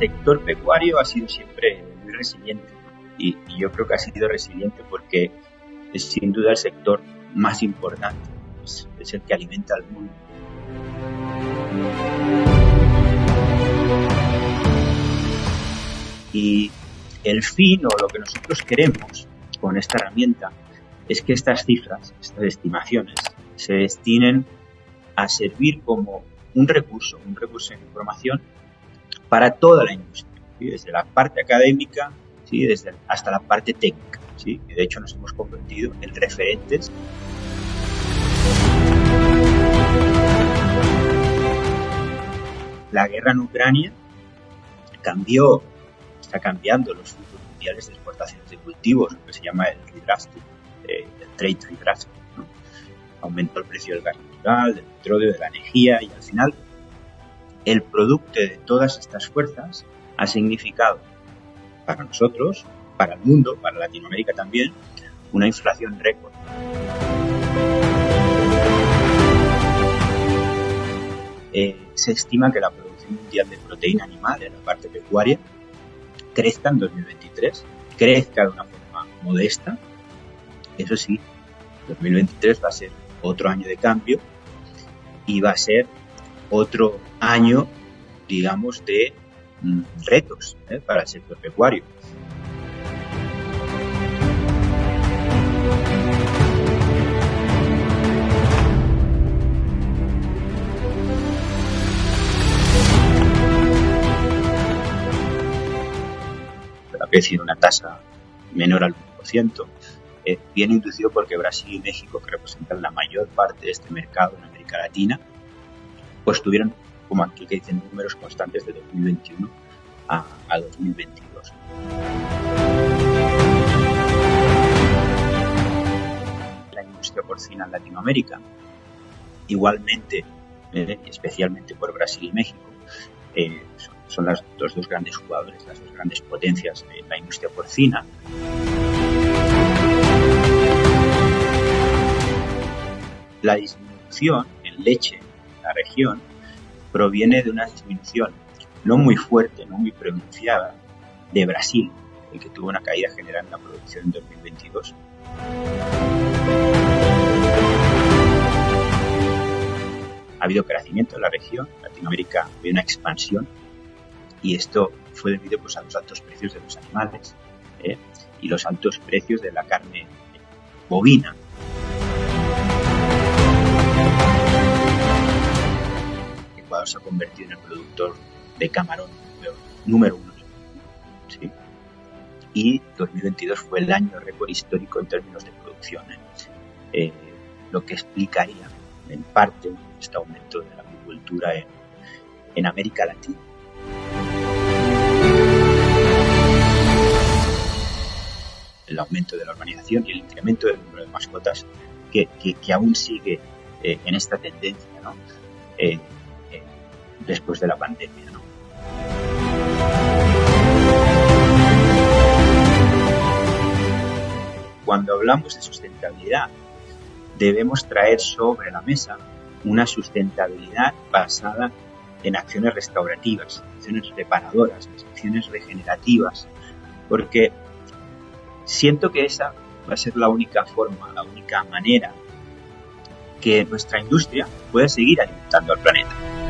sector pecuario ha sido siempre muy resiliente y, yo creo que ha sido resiliente porque es sin duda el sector más importante, es, es el que alimenta al mundo. Y el fin o lo que nosotros queremos con esta herramienta es que estas cifras, estas estimaciones, se destinen a servir como un recurso, un recurso de información para toda la industria, desde la parte académica ¿sí? desde, hasta la parte técnica. ¿sí? de hecho nos hemos convertido en referentes la guerra en Ucrania cambió, está cambiando los flujos mundiales de exportaciones de cultivos, lo que se llama el redrafting, eh, el trade redrafting. Aumentó el precio del gas natural, del petróleo, de la energía y al final el producto de todas estas fuerzas ha significado para nosotros, para el mundo, para Latinoamérica también, una inflación récord. Eh, se estima que la producción mundial de proteína animal en la parte pecuaria crezca en 2023, crezca de una forma modesta. Eso sí, 2023 va a ser otro año de cambio y va a ser otro año, digamos, de mm, retos ¿eh? para el sector pecuario. crecido una tasa menor al 1%, eh, viene inducido porque Brasil y México, que representan la mayor parte de este mercado en América Latina, pues tuvieron, como aquí que dicen, números constantes de 2021 a, a 2022. La industria porcina en Latinoamérica, igualmente, eh, especialmente por Brasil y México, eh, son las, los dos grandes jugadores, las dos grandes potencias de la industria porcina. La disminución en leche la región proviene de una disminución no muy fuerte, no muy pronunciada de Brasil, el que tuvo una caída general en la producción en 2022. Ha habido crecimiento en la región, Latinoamérica ha una expansión y esto fue debido pues, a los altos precios de los animales ¿eh? y los altos precios de la carne bovina. Se ha convertido en el productor de camarón número uno. ¿sí? Y 2022 fue el año récord histórico en términos de producción, ¿eh? Eh, lo que explicaría en parte este aumento de la agricultura en América Latina. el aumento de la urbanización y el incremento del número de mascotas que, aún sigue eh, en esta tendencia después de la pandemia. Cuando hablamos de sustentabilidad, debemos traer sobre la mesa una sustentabilidad basada en acciones restaurativas, acciones reparadoras, acciones regenerativas, porque siento que esa va a ser la única forma, la única manera que nuestra industria pueda seguir alimentando al planeta.